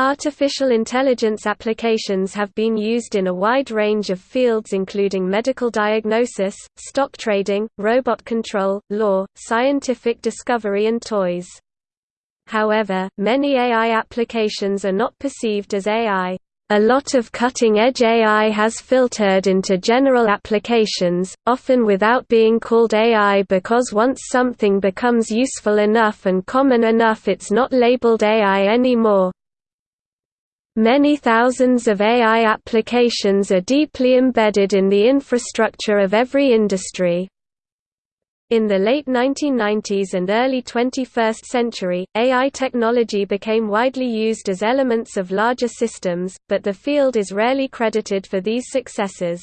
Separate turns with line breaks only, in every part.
Artificial intelligence applications have been used in a wide range of fields including medical diagnosis, stock trading, robot control, law, scientific discovery and toys. However, many AI applications are not perceived as AI. A lot of cutting-edge AI has filtered into general applications, often without being called AI because once something becomes useful enough and common enough it's not labeled AI anymore. Many thousands of AI applications are deeply embedded in the infrastructure of every industry. In the late 1990s and early 21st century, AI technology became widely used as elements of larger systems, but the field is rarely credited for these successes.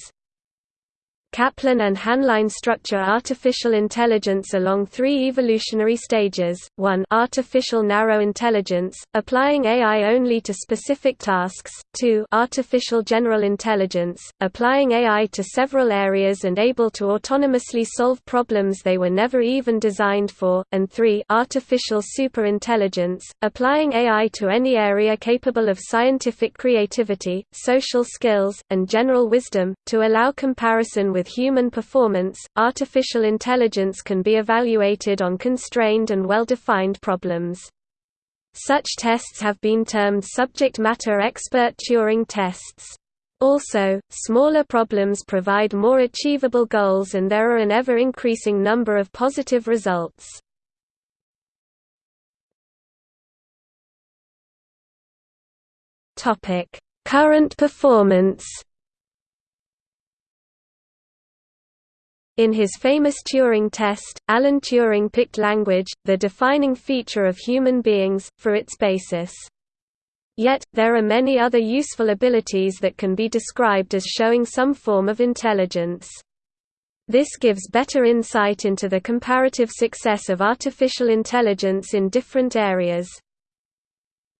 Kaplan and Haenlein structure artificial intelligence along three evolutionary stages, 1 artificial narrow intelligence, applying AI only to specific tasks, 2 artificial general intelligence, applying AI to several areas and able to autonomously solve problems they were never even designed for, and 3 artificial superintelligence, applying AI to any area capable of scientific creativity, social skills, and general wisdom, to allow comparison with human performance, artificial intelligence can be evaluated on constrained and well-defined problems. Such tests have been termed subject matter expert Turing tests. Also, smaller problems provide more achievable goals and there are an ever-increasing number of positive results. Current performance In his famous Turing test, Alan Turing picked language, the defining feature of human beings, for its basis. Yet, there are many other useful abilities that can be described as showing some form of intelligence. This gives better insight into the comparative success of artificial intelligence in different areas.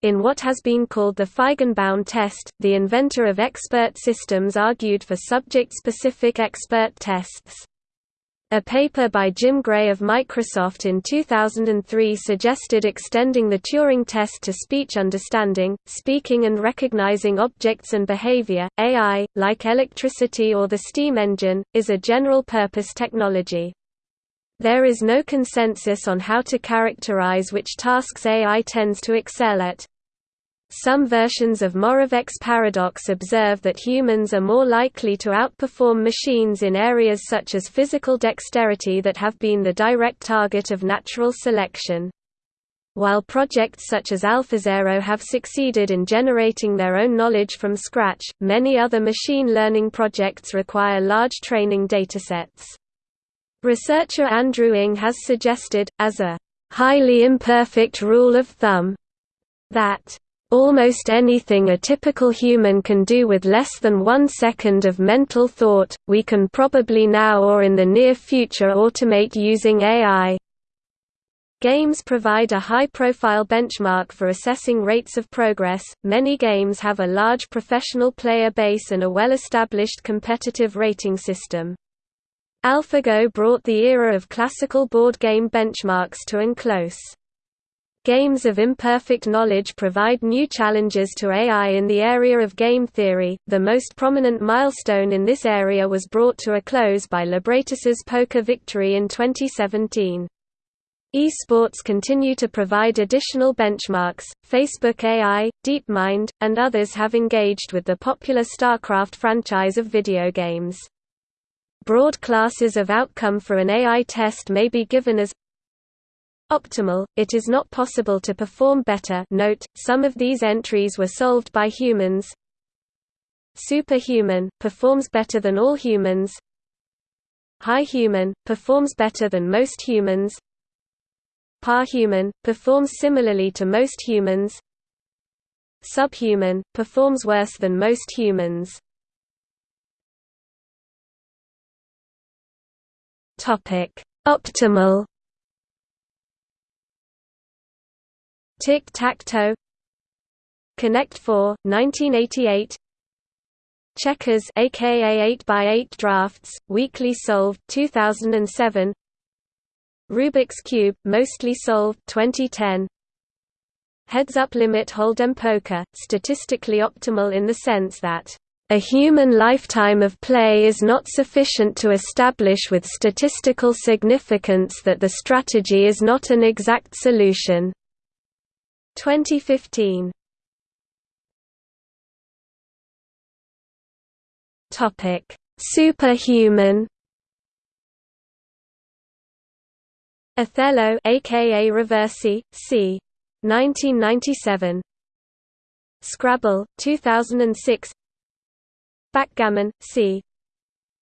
In what has been called the Feigenbaum test, the inventor of expert systems argued for subject-specific expert tests. A paper by Jim Gray of Microsoft in 2003 suggested extending the Turing test to speech understanding, speaking and recognizing objects and behavior. AI, like electricity or the steam engine, is a general-purpose technology. There is no consensus on how to characterize which tasks AI tends to excel at. Some versions of Moravec's paradox observe that humans are more likely to outperform machines in areas such as physical dexterity that have been the direct target of natural selection. While projects such as AlphaZero have succeeded in generating their own knowledge from scratch, many other machine learning projects require large training datasets. Researcher Andrew Ng has suggested, as a highly imperfect rule of thumb, that Almost anything a typical human can do with less than one second of mental thought, we can probably now or in the near future automate using AI. Games provide a high-profile benchmark for assessing rates of progress. Many games have a large professional player base and a well-established competitive rating system. AlphaGo brought the era of classical board game benchmarks to an close. Games of imperfect knowledge provide new challenges to AI in the area of game theory. The most prominent milestone in this area was brought to a close by Libratus's poker victory in 2017. Esports continue to provide additional benchmarks. Facebook AI, DeepMind, and others have engaged with the popular StarCraft franchise of video games. Broad classes of outcome for an AI test may be given as optimal, it is not possible to perform better. Note, some of these entries were solved by humans. Superhuman, performs better than all humans. High human, performs better than most humans. Parhuman, performs similarly to most humans. Subhuman, performs worse than most humans. Optimal Tic-Tac-Toe. Connect 4, 1988 Checkers aka 8x8 Drafts, Weakly Solved 2007 Rubik's Cube, Mostly Solved 2010 Heads-up limit hold'em poker, statistically optimal in the sense that a human lifetime of play is not sufficient to establish with statistical significance that the strategy is not an exact solution. 2015 Topic: Superhuman. Othello, aka Reversi, c. 1997. Scrabble, 2006. Backgammon, c.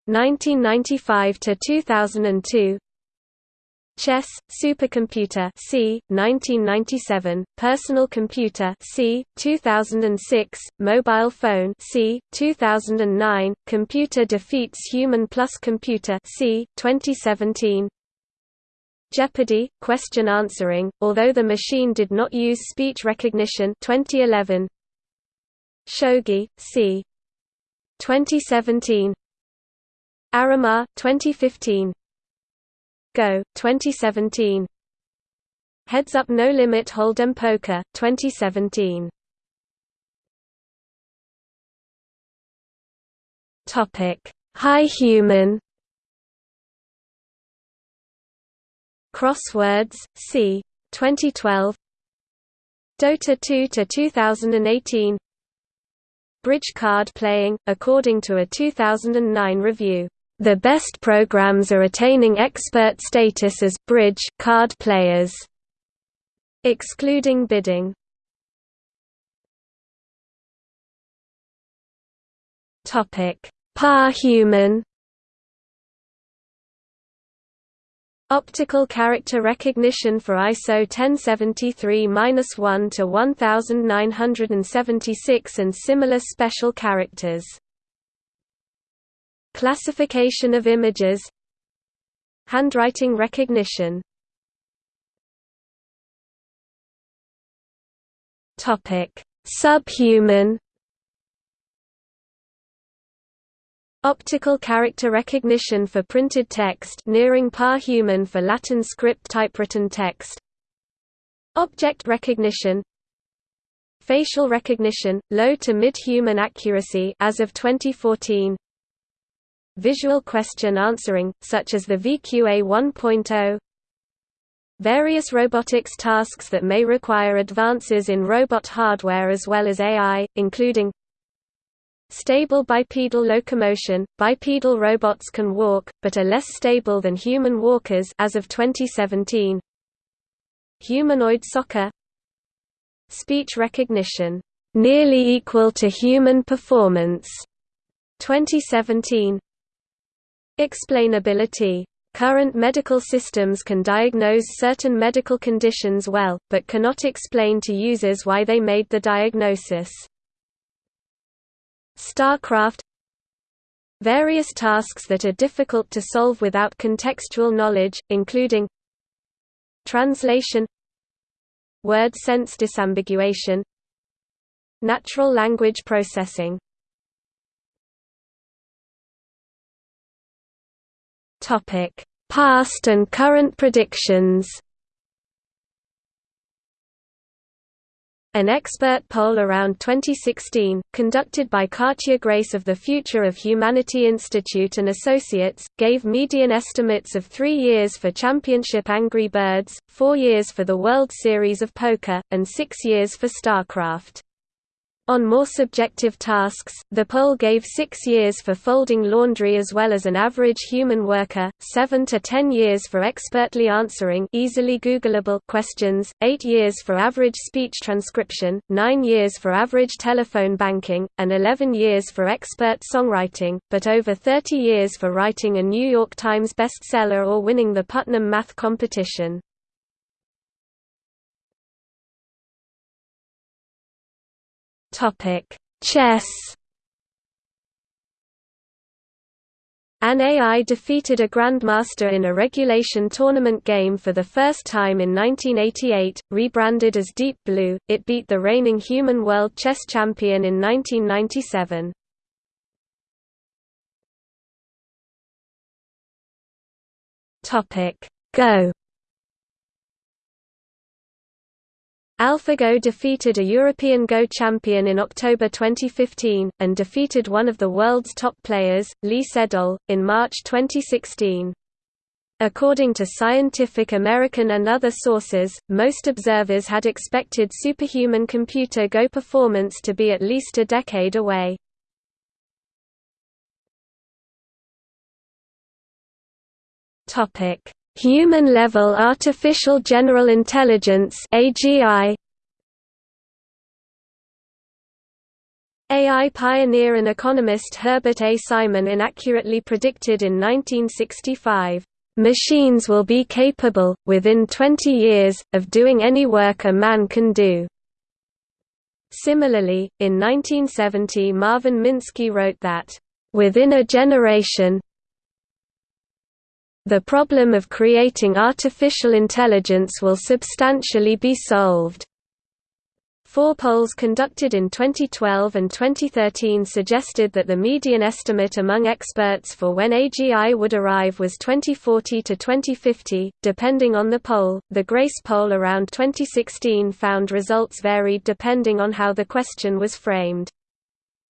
1995 to 2002. Chess, Supercomputer c. 1997, Personal Computer c. 2006, Mobile Phone c. 2009, Computer Defeats Human plus Computer c. 2017. Jeopardy! Question answering, although the machine did not use speech recognition 2011. Shogi, c. 2017. Arimaa 2015. Go, 2017. Heads Up No Limit Hold'em Poker, 2017. Topic: High Human. Crosswords, c. 2012. Dota 2 to 2018. Bridge card playing, according to a 2009 review. The best programs are attaining expert status as bridge card players, excluding bidding. Topic: Par-human. Optical character recognition for ISO 1073-1 to 1976 and similar special characters. Classification of images Handwriting recognition. Subhuman. Optical character recognition for printed text nearing par-human for Latin script typewritten text. Object recognition. Facial recognition, low to mid-human accuracy as of 2014 Visual question answering, such as the VQA 1.0 Various robotics tasks that may require advances in robot hardware as well as AI, including Stable bipedal locomotion – Bipedal robots can walk, but are less stable than human walkers as of 2017 Humanoid soccer. Speech recognition, "...nearly equal to human performance", 2017 Explainability Current medical systems can diagnose certain medical conditions well, but cannot explain to users why they made the diagnosis. StarCraft Various tasks that are difficult to solve without contextual knowledge, including Translation Word sense disambiguation Natural language processing Topic: Past and current predictions. An expert poll around 2016, conducted by Katja Grace of the Future of Humanity Institute and Associates, gave median estimates of three years for Championship Angry Birds, four years for the World Series of Poker, and six years for StarCraft. On more subjective tasks, the poll gave six years for folding laundry as well as an average human worker, seven to ten years for expertly answering easily Googleable questions, eight years for average speech transcription, nine years for average telephone banking, and eleven years for expert songwriting, but over 30 years for writing a New York Times bestseller or winning the Putnam Math competition. Topic: Chess. An AI defeated a grandmaster in a regulation tournament game for the first time in 1988, rebranded as Deep Blue. It beat the reigning human world chess champion in 1997. Topic: Go. AlphaGo defeated a European Go champion in October 2015, and defeated one of the world's top players, Lee Sedol, in March 2016. According to Scientific American and other sources, most observers had expected superhuman computer Go performance to be at least a decade away. Topic: Human-level artificial general intelligence (AGI). AI pioneer and economist Herbert A. Simon inaccurately predicted in 1965, "...machines will be capable, within 20 years, of doing any work a man can do." Similarly, in 1970 Marvin Minsky wrote that, "...within a generation, the problem of creating artificial intelligence will substantially be solved. Four polls conducted in 2012 and 2013 suggested that the median estimate among experts for when AGI would arrive was 2040 to 2050, depending on the poll. The Grace poll around 2016 found results varied depending on how the question was framed.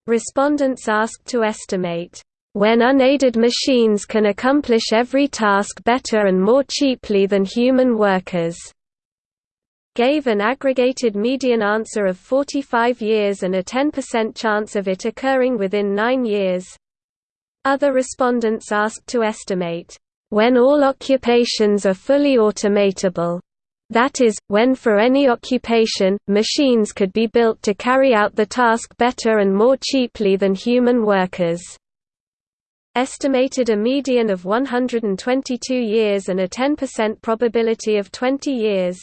Respondents asked to estimate when unaided machines can accomplish every task better and more cheaply than human workers gave an aggregated median answer of 45 years and a 10% chance of it occurring within nine years. Other respondents asked to estimate, when all occupations are fully automatable, that is, when for any occupation, machines could be built to carry out the task better and more cheaply than human workers estimated a median of 122 years and a 10% probability of 20 years.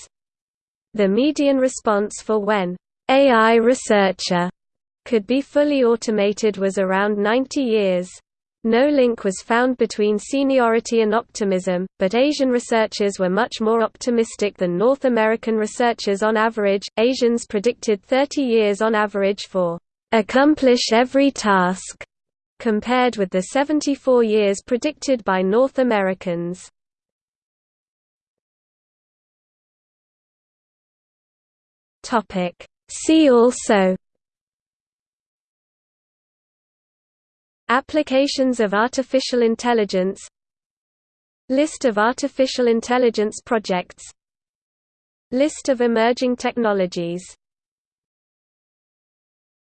The median response for when AI researcher could be fully automated was around 90 years. No link was found between seniority and optimism, but Asian researchers were much more optimistic than North American researchers on average. Asians predicted 30 years on average for accomplish every task compared with the 74 years predicted by North Americans. See also. Applications of artificial intelligence. List of artificial intelligence projects. List of emerging technologies